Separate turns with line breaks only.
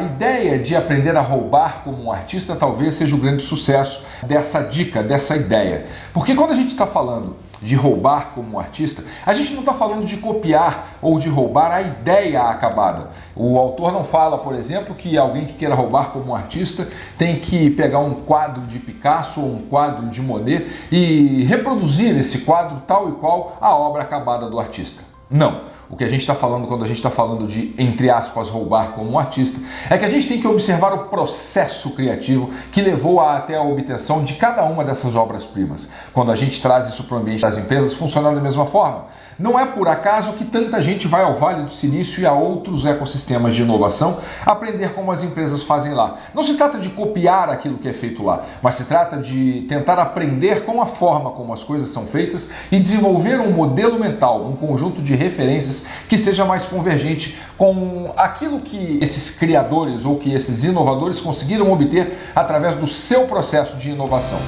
ideia de aprender a roubar como um artista talvez seja o grande sucesso dessa dica, dessa ideia. Porque quando a gente está falando de roubar como um artista, a gente não está falando de copiar ou de roubar a ideia acabada. O autor não fala, por exemplo, que alguém que queira roubar como um artista tem que pegar um quadro de Picasso ou um quadro de Monet e reproduzir esse quadro tal e qual a obra acabada do artista. Não. O que a gente está falando quando a gente está falando de, entre aspas, roubar como um artista, é que a gente tem que observar o processo criativo que levou a, até a obtenção de cada uma dessas obras-primas. Quando a gente traz isso para o ambiente das empresas, funciona da mesma forma. Não é por acaso que tanta gente vai ao Vale do Silício e a outros ecossistemas de inovação aprender como as empresas fazem lá. Não se trata de copiar aquilo que é feito lá, mas se trata de tentar aprender com a forma como as coisas são feitas e desenvolver um modelo mental, um conjunto de referências que seja mais convergente com aquilo que esses criadores ou que esses inovadores conseguiram obter através do seu processo de inovação.